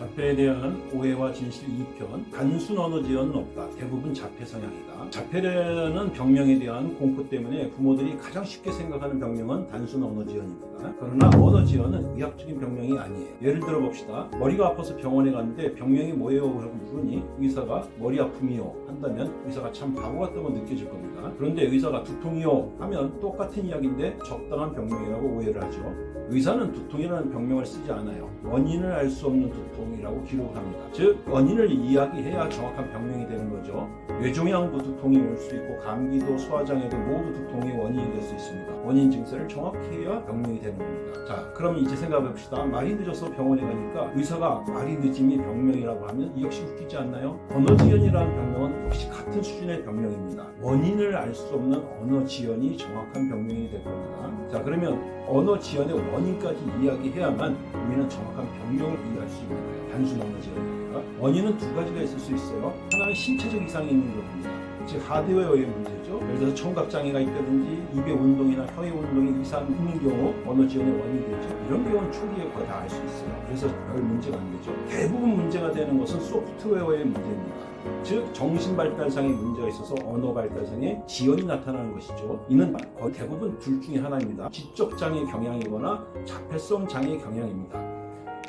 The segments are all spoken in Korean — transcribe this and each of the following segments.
자폐에 대한 오해와 진실 2편 단순 언어 지연은 없다. 대부분 자폐 성향이다. 자폐라는 병명에 대한 공포 때문에 부모들이 가장 쉽게 생각하는 병명은 단순 언어 지연입니다. 그러나 언어 지연은 의학적인 병명이 아니에요. 예를 들어 봅시다. 머리가 아파서 병원에 갔는데 병명이 뭐예요? 라고 물으니 의사가 머리 아픔이요 한다면 의사가 참 바보 같다고 느껴질 겁니다. 그런데 의사가 두통이요 하면 똑같은 이야기인데 적당한 병명이라고 오해를 하죠. 의사는 두통이라는 병명을 쓰지 않아요. 원인을 알 수 없는 두통 이라고 기록합니다. 즉 원인을 이야기해야 정확한 병명이 되는 거죠. 뇌종양도 두통이 올 수 있고 감기도 소화장애도 모두 두통의 원인이 될 수 있습니다. 원인 증세를 정확히 해야 병명이 되는 겁니다. 자 그럼 이제 생각해 봅시다. 말이 늦어서 병원에 가니까 의사가 말이 늦음이 병명이라고 하면 이 역시 웃기지 않나요? 언어지연이라는 병명은 역시 같은 수준의 병명입니다. 원인을 알 수 없는 언어지연이 정확한 병명이 될 겁니다. 자 그러면 언어 지연의 원인까지 이야기해야만 우리는 정확한 병명을 이해할 수 있는 거예요. 단순 언어 지연이니까. 원인은 두 가지가 있을 수 있어요. 하나는 신체적 이상이 있는 겁니다. 즉 하드웨어의 문제죠. 예를 들어서 청각장애가 있다든지 입의 운동이나 혀의 운동이 이상 있는 경우 언어 지연의 원인이 되죠. 이런 경우는 초기에 거의 다 알 수 있어요. 그래서 별 문제가 안 되죠. 대부분 문제가 되는 것은 소프트웨어의 문제입니다. 즉 정신 발달상의 문제가 있어서 언어 발달상의 지연이 나타나는 것이죠. 이는 거의 대부분 둘 중에 하나입니다. 지적 장애 경향이거나 자폐성 장애 경향입니다.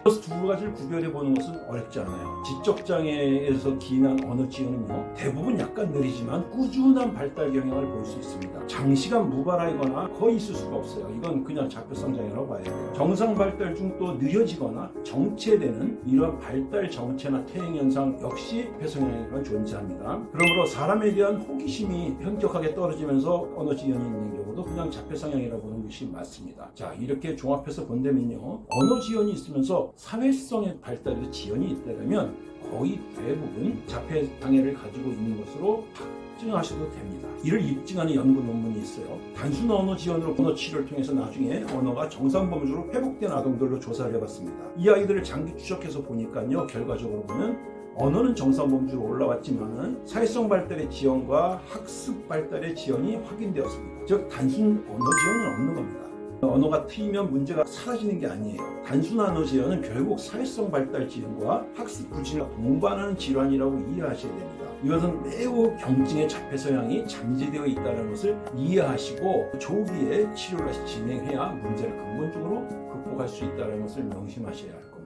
그래서 두 가지를 구별해 보는 것은 어렵지 않아요. 지적 장애에서 기인한 언어 지연은요 대부분 약간 느리지만 꾸준한 발달 경향을 볼 수 있습니다. 장시간 무발화이거나 거의 있을 수가 없어요. 이건 그냥 자폐성 장애라고 봐야 돼요. 정상 발달 중 또 느려지거나 정체되는 이런 발달 정체나 퇴행 현상 역시 폐성향이 존재합니다. 그러므로 사람에 대한 호기심이 현격하게 떨어지면서 언어 지연이 있는 경우도 그냥 자폐성향이라고 보는 것이 맞습니다. 자 이렇게 종합해서 본다면요 언어 지연이 있으면서 사회성의 발달에도 지연이 있다면 거의 대부분 자폐 장애를 가지고 있는 것으로 확증하셔도 됩니다. 이를 입증하는 연구 논문이 있어요. 단순 언어 지연으로 언어 치료를 통해서 나중에 언어가 정상 범주로 회복된 아동들로 조사를 해봤습니다. 이 아이들을 장기 추적해서 보니까요. 결과적으로 보면 언어는 정상 범주로 올라왔지만 사회성 발달의 지연과 학습 발달의 지연이 확인되었습니다. 즉 단순 언어 지연은 없는 겁니다. 언어가 트이면 문제가 사라지는 게 아니에요. 단순 언어 지연은 결국 사회성 발달 지연과 학습 부진을 동반하는 질환이라고 이해하셔야 됩니다. 이것은 매우 경증의 자폐 성향이 잠재되어 있다는 것을 이해하시고 조기에 치료를 진행해야 문제를 근본적으로 극복할 수 있다는 것을 명심하셔야 합니다.